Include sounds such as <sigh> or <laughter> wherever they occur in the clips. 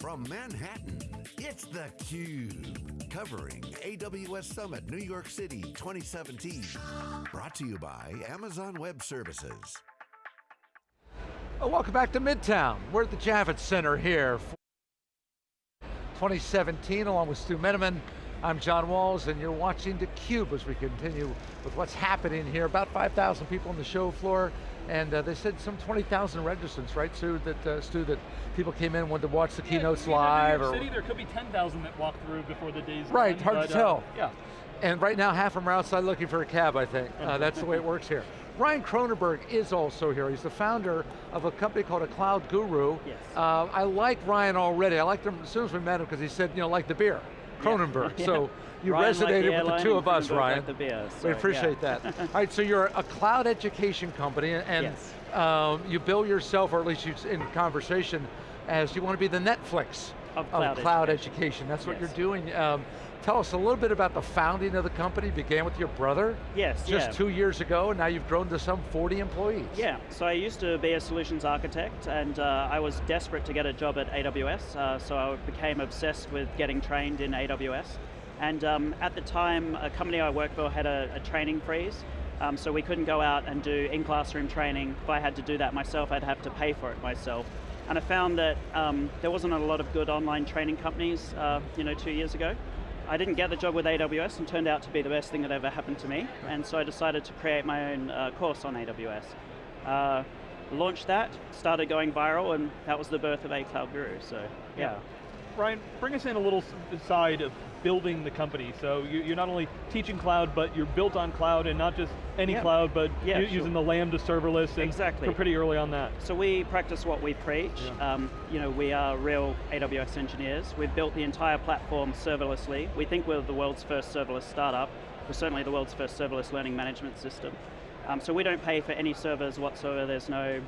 From Manhattan, it's theCUBE. Covering AWS Summit New York City 2017. Brought to you by Amazon Web Services. Well, welcome back to Midtown. We're at the Javits Center here. 2017, along with Stu Miniman. I'm John Walls, and you're watching theCUBE as we continue with what's happening here. About 5,000 people on the show floor, and uh, they said some 20,000 registrants, right, Stu, that, uh, Stu, that people came in, wanted to watch the yeah, keynotes live. New York City, there could be 10,000 that walked through before the day's Right, done, hard but, to tell. Uh, yeah. And right now, half of them are outside looking for a cab, I think. Uh, that's the way it works here. <laughs> Ryan Kroonenberg is also here. He's the founder of a company called A Cloud Guru. Yes. Uh, I like Ryan already. I liked him as soon as we met him because he said, you know, like the beer, Kroonenberg. Yeah. So you Ryan resonated like with the two of us, Ryan. Like the beer, we appreciate yeah. that. <laughs> All right, so you're a cloud education company and Yes. um, you bill yourself, or at least you, in conversation, as you want to be the Netflix Of cloud education. education. That's what Yes. you're doing. Um, tell us a little bit about the founding of the company. It began with your brother Yes, just yeah. two years ago, and now you've grown to some 40 employees. Yeah, so I used to be a solutions architect and uh, I was desperate to get a job at AWS, uh, so I became obsessed with getting trained in AWS. And um, at the time, a company I worked for had a, a training freeze, um, so we couldn't go out and do in-classroom training. If I had to do that myself, I'd have to pay for it myself. And I found that um, there wasn't a lot of good online training companies, uh, you know, two years ago. I didn't get the job with AWS and turned out to be the best thing that ever happened to me. And so I decided to create my own uh, course on AWS. Uh, launched that, started going viral, and that was the birth of A Cloud Guru, so yeah. Ryan, bring us in a little side of building the company. So you, you're not only teaching cloud, but you're built on cloud, and not just any Yeah. cloud, but Yeah, sure. using the Lambda serverless, and Exactly. we're pretty early on that. So we practice what we preach. Yeah. Um, you know, we are real AWS engineers. We've built the entire platform serverlessly. We think we're the world's first serverless startup. We're certainly the world's first serverless learning management system. Um, so we don't pay for any servers whatsoever. There's no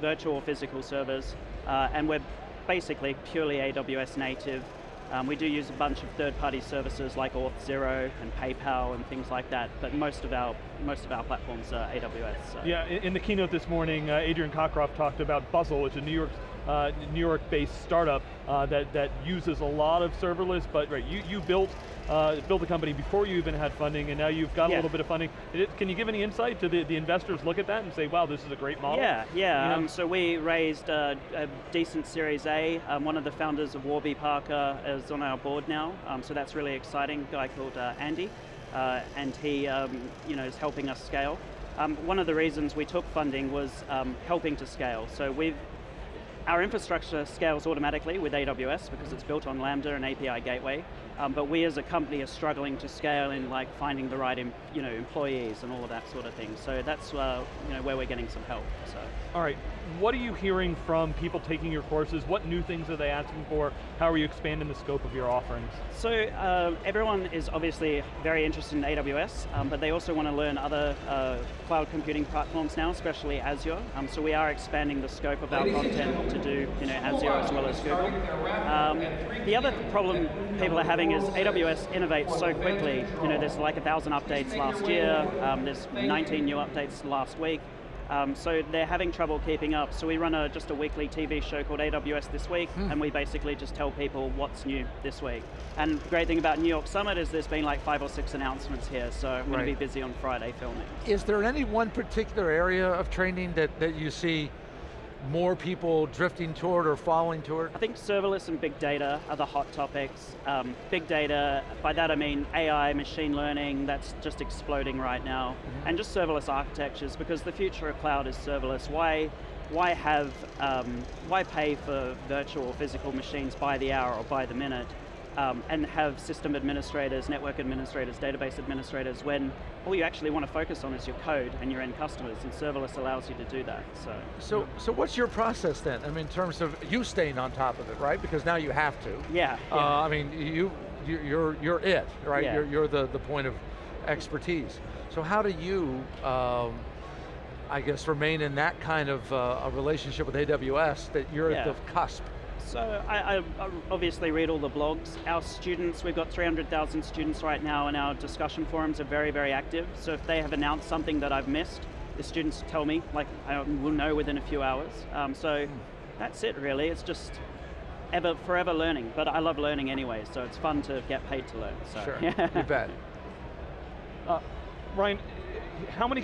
virtual or physical servers. Uh, and we're basically purely AWS native. Um, we do use a bunch of third-party services like Auth0 and PayPal and things like that, but most of our most of our platforms are AWS. So. Yeah, in, the keynote this morning, uh, Adrian Cockcroft talked about Bustle, which is a New York, uh, New York-based startup uh, that that uses a lot of serverless. But right, you you built uh, built a company before you even had funding, and now you've got a little bit of funding. Can you give any insight to the, the investors look at that and say, wow, this is a great model? Yeah, yeah. You know? Um, so we raised uh, a decent Series A. Um, one of the founders of Warby Parker is on our board now, um, so that's really exciting. A guy called uh, Andy, uh, and he, um, you know, is helping us scale. Um, one of the reasons we took funding was um, helping to scale. So we've our infrastructure scales automatically with AWS because it's built on Lambda and API Gateway, um, but we as a company are struggling to scale in like finding the right em- you know, employees and all of that sort of thing. So that's uh, you know, where we're getting some help. So. All right, what are you hearing from people taking your courses? What new things are they asking for? How are you expanding the scope of your offerings? So uh, everyone is obviously very interested in AWS, um, but they also want to learn other uh, cloud computing platforms now, especially Azure. Um, so we are expanding the scope of our content to do you know, Azure as well as Google. Um, the other problem people are having is AWS innovates so quickly. You know, there's like a thousand updates last year. Um, there's 19 new updates last week. Um, so they're having trouble keeping up. So we run a, just a weekly TV show called AWS This Week, and we basically just tell people what's new this week. And the great thing about New York Summit is there's been like five or six announcements here, so I'm going to be busy on Friday filming. Is there any one particular area of training that, that you see more people drifting toward or falling toward? I think serverless and big data are the hot topics. Um, big data, by that I mean AI, machine learning, that's just exploding right now. And just serverless architectures, because the future of cloud is serverless. Why, why have, um, why pay for virtual or physical machines by the hour or by the minute? Um, and have system administrators, network administrators, database administrators, when all you actually want to focus on is your code and your end customers, and serverless allows you to do that, so. So, so what's your process then? I mean, in terms of you staying on top of it, right? Because now you have to. Yeah, Uh, yeah. I mean, you, you- you're, you're it, right? Yeah. You're, you're the, the point of expertise. So how do you, um, I guess, remain in that kind of uh, a relationship with AWS that you're at the cusp? So I, I I obviously read all the blogs. Our students, we've got 300,000 students right now and our discussion forums are very, very active. So if they have announced something that I've missed, the students tell me, like I will know within a few hours. Um, so that's it really, it's just ever, forever learning, but I love learning anyway, so it's fun to get paid to learn. So. Sure, <laughs> you bet. Uh, Ryan, how many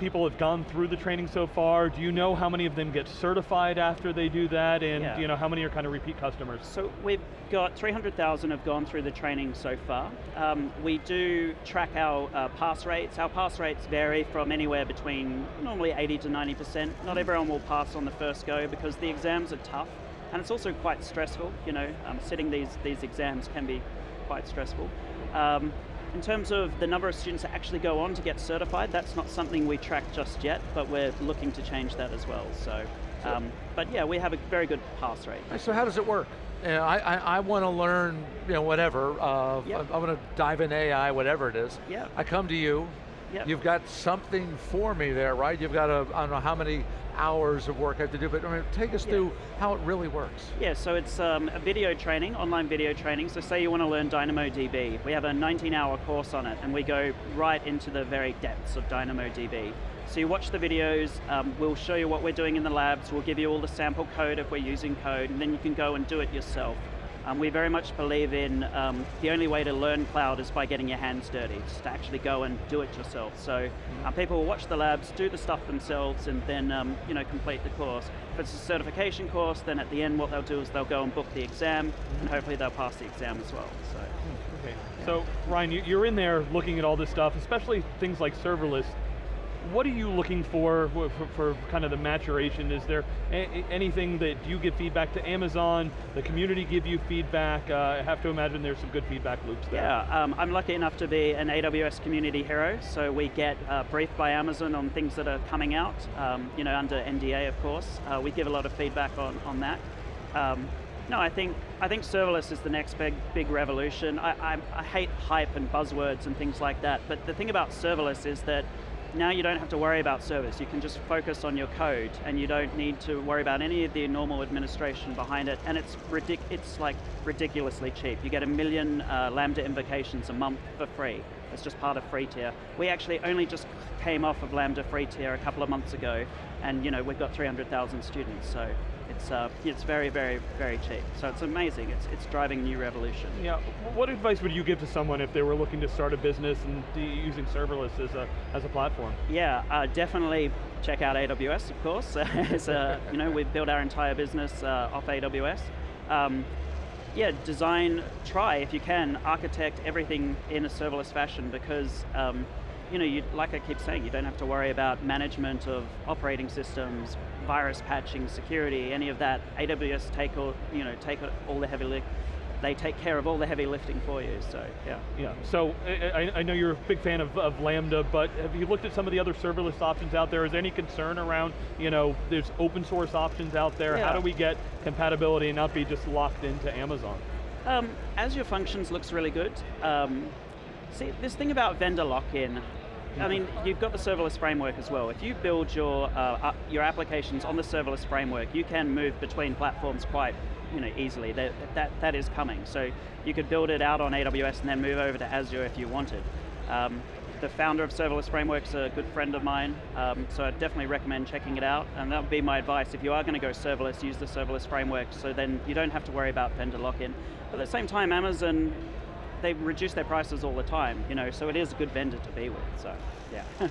people have gone through the training so far? Do you know how many of them get certified after they do that? And Yeah. you know how many are kind of repeat customers? So we've got 300,000 have gone through the training so far. Um, we do track our uh, pass rates. Our pass rates vary from anywhere between normally 80 to 90%. Not everyone will pass on the first go because the exams are tough and it's also quite stressful. You know, um, sitting these, these exams can be quite stressful. Um, in terms of the number of students that actually go on to get certified, that's not something we track just yet, but we're looking to change that as well. So, um, but yeah, we have a very good pass rate. So how does it work? You know, I, I, I want to learn, you know, whatever. Uh, Yep. I, I want to dive in AI, whatever it is. Yep. I come to you. Yep. You've got something for me there, right? You've got a, I don't know how many hours of work I have to do, but I mean, take us Yeah. through how it really works. Yeah, so it's um, a video training, online video training. So say you want to learn DynamoDB. We have a 19 hour course on it and we go right into the very depths of DynamoDB. So you watch the videos, um, we'll show you what we're doing in the labs, we'll give you all the sample code if we're using code, and then you can go and do it yourself. Um, we very much believe in um, the only way to learn cloud is by getting your hands dirty, just to actually go and do it yourself. So uh, people will watch the labs, do the stuff themselves, and then um, you know complete the course. If it's a certification course, then at the end what they'll do is they'll go and book the exam, and hopefully they'll pass the exam as well. So. Okay. So Ryan, you're in there looking at all this stuff, especially things like serverless. What are you looking for for, for, kind of the maturation? Is there anything that you give feedback to Amazon? The community give you feedback? Uh, I have to imagine there's some good feedback loops there. Yeah, um, I'm lucky enough to be an AWS community hero, so we get uh, briefed by Amazon on things that are coming out, um, you know, under NDA, of course. Uh, we give a lot of feedback on, on that. Um, no, I think I think serverless is the next big big revolution. I, I, I hate hype and buzzwords and things like that, but the thing about serverless is that now you don't have to worry about service. You can just focus on your code, and you don't need to worry about any of the normal administration behind it. And it's ridic- It's like ridiculously cheap. You get a million uh, Lambda invocations a month for free. It's just part of free tier. We actually only just came off of Lambda free tier a couple of months ago, and you know we've got 300,000 students. So it's uh, it's very very very cheap. So it's amazing. It's it's driving new revolution. Yeah. What advice would you give to someone if they were looking to start a business and using serverless as a as a platform? Yeah, uh, definitely check out AWS, of course. <laughs> Uh, you know, we've built our entire business uh, off AWS. Um, yeah, design, try if you can, architect everything in a serverless fashion because, um, you know, you, like I keep saying, you don't have to worry about management of operating systems, virus patching, security, any of that. AWS take all, you know, take all the heavy lift. They take care of all the heavy lifting for you. So yeah. Yeah, so I, I- know you're a big fan of, of Lambda, but have you looked at some of the other serverless options out there? Is there any concern around, you know, there's open source options out there. Yeah. How do we get compatibility and not be just locked into Amazon? Um, Azure Functions looks really good. Um, see, this thing about vendor lock-in, I mean, you've got the serverless framework as well. If you build your uh, your applications on the serverless framework, you can move between platforms quite you know easily. That that that is coming. So you could build it out on AWS and then move over to Azure if you wanted. Um, the founder of Serverless Framework's a good friend of mine, um, so I definitely recommend checking it out. And that would be my advice. If you are going to go serverless, use the serverless framework so then you don't have to worry about vendor lock-in. But at the same time, Amazon, they reduce their prices all the time, you know, so it is a good vendor to be with, so yeah. <laughs>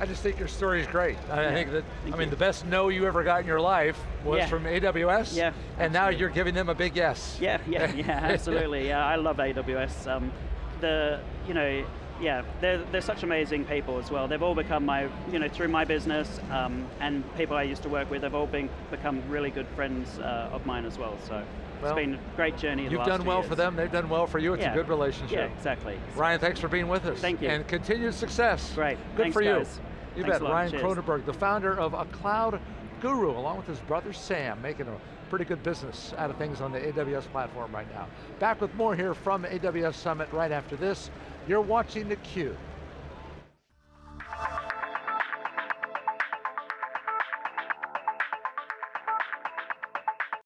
I just think your story is great. I Yeah, think that, thank I mean, you. the best no you ever got in your life was Yeah. from AWS, Yeah, and now you're giving them a big yes. Yeah, yeah, <laughs> yeah, absolutely. Yeah, I love AWS. Um, the, you know, yeah, they're, they're such amazing people as well. They've all become my, you know, through my business um, and people I used to work with, they've all been become really good friends uh, of mine as well. So Well, it's been a great journey. You've last done well years. for them, they've done well for you, it's Yeah. a good relationship. Yeah, exactly. Ryan, thanks for being with us. Thank you. And continued success. Great. Good Thanks, for you. guys. You Thanks bet. Ryan Cheers. Kroonenberg, the founder of A Cloud Guru, along with his brother Sam, making a pretty good business out of things on the AWS platform right now. Back with more here from AWS Summit right after this. You're watching theCUBE.